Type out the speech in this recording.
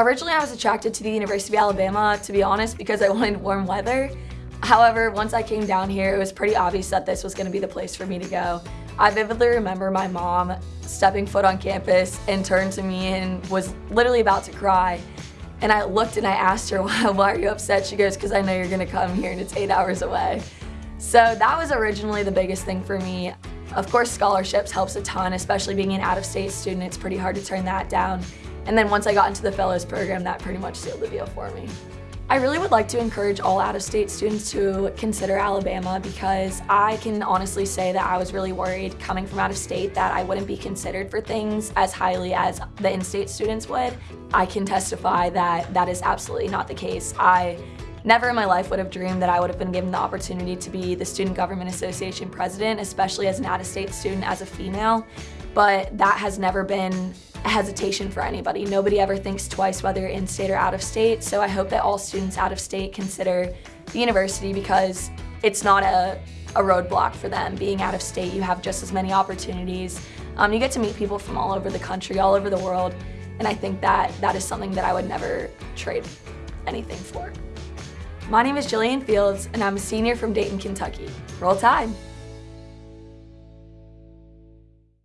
Originally, I was attracted to the University of Alabama, to be honest, because I wanted warm weather. However, once I came down here, it was pretty obvious that this was gonna be the place for me to go. I vividly remember my mom stepping foot on campus and turned to me and was literally about to cry. And I looked and I asked her, why, why are you upset? She goes, because I know you're gonna come here and it's eight hours away. So that was originally the biggest thing for me. Of course, scholarships helps a ton, especially being an out-of-state student. It's pretty hard to turn that down. And then once I got into the fellows program, that pretty much sealed the deal for me. I really would like to encourage all out-of-state students to consider Alabama because I can honestly say that I was really worried coming from out of state that I wouldn't be considered for things as highly as the in-state students would. I can testify that that is absolutely not the case. I never in my life would have dreamed that I would have been given the opportunity to be the Student Government Association president, especially as an out-of-state student as a female, but that has never been hesitation for anybody. Nobody ever thinks twice whether you're in-state or out-of-state, so I hope that all students out-of-state consider the university because it's not a, a roadblock for them. Being out-of-state, you have just as many opportunities. Um, you get to meet people from all over the country, all over the world, and I think that that is something that I would never trade anything for. My name is Jillian Fields, and I'm a senior from Dayton, Kentucky. Roll Tide!